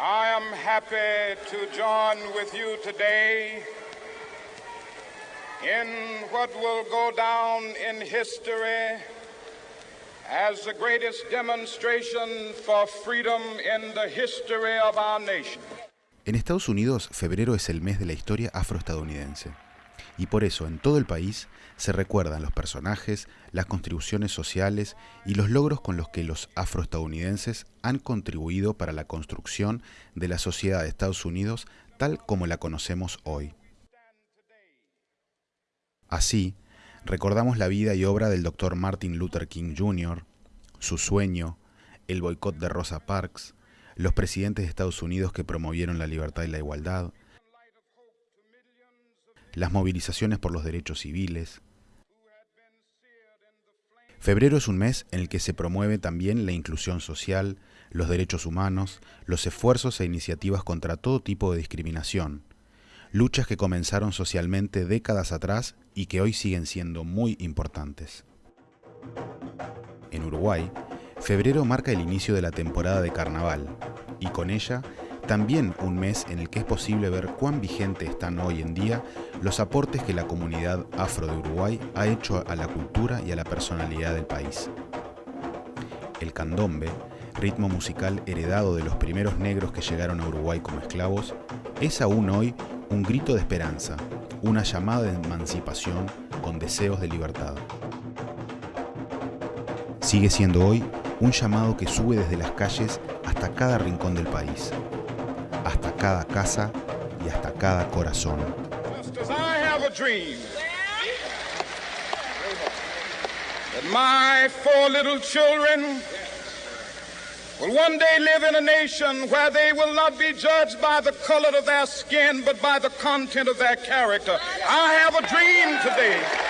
happy to join with you today in what will go down in history as the greatest demonstration for freedom in the history of our nation. En Estados Unidos, febrero es el mes de la historia afroestadounidense. Y por eso, en todo el país, se recuerdan los personajes, las contribuciones sociales y los logros con los que los afroestadounidenses han contribuido para la construcción de la sociedad de Estados Unidos tal como la conocemos hoy. Así, recordamos la vida y obra del Dr. Martin Luther King Jr., su sueño, el boicot de Rosa Parks, los presidentes de Estados Unidos que promovieron la libertad y la igualdad, las movilizaciones por los derechos civiles. Febrero es un mes en el que se promueve también la inclusión social, los derechos humanos, los esfuerzos e iniciativas contra todo tipo de discriminación, luchas que comenzaron socialmente décadas atrás y que hoy siguen siendo muy importantes. En Uruguay, febrero marca el inicio de la temporada de carnaval y con ella también un mes en el que es posible ver cuán vigente están hoy en día los aportes que la comunidad afro de Uruguay ha hecho a la cultura y a la personalidad del país. El candombe, ritmo musical heredado de los primeros negros que llegaron a Uruguay como esclavos, es aún hoy un grito de esperanza, una llamada de emancipación con deseos de libertad. Sigue siendo hoy un llamado que sube desde las calles hasta cada rincón del país, hasta cada casa y hasta cada corazón. my four little children will one day live in a nation where they will not be judged by the color of their skin, but by the content of their character. I have a dream today.